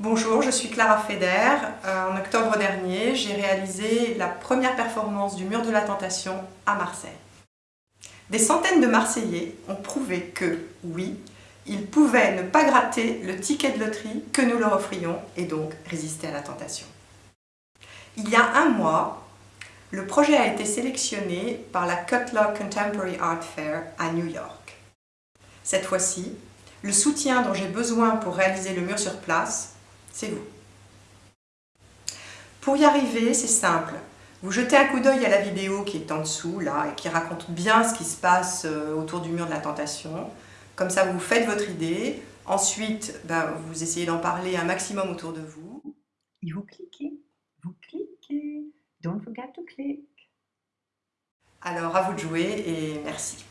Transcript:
Bonjour, je suis Clara Feder. Euh, en octobre dernier, j'ai réalisé la première performance du Mur de la Tentation à Marseille. Des centaines de Marseillais ont prouvé que, oui, ils pouvaient ne pas gratter le ticket de loterie que nous leur offrions et donc résister à la tentation. Il y a un mois, le projet a été sélectionné par la Cutler Contemporary Art Fair à New York. Cette fois-ci, le soutien dont j'ai besoin pour réaliser le mur sur place, c'est vous. Pour y arriver, c'est simple. Vous jetez un coup d'œil à la vidéo qui est en dessous, là, et qui raconte bien ce qui se passe euh, autour du mur de la tentation. Comme ça, vous faites votre idée. Ensuite, ben, vous essayez d'en parler un maximum autour de vous. Et vous cliquez, vous cliquez. Don't forget to click. Alors, à vous de jouer et merci.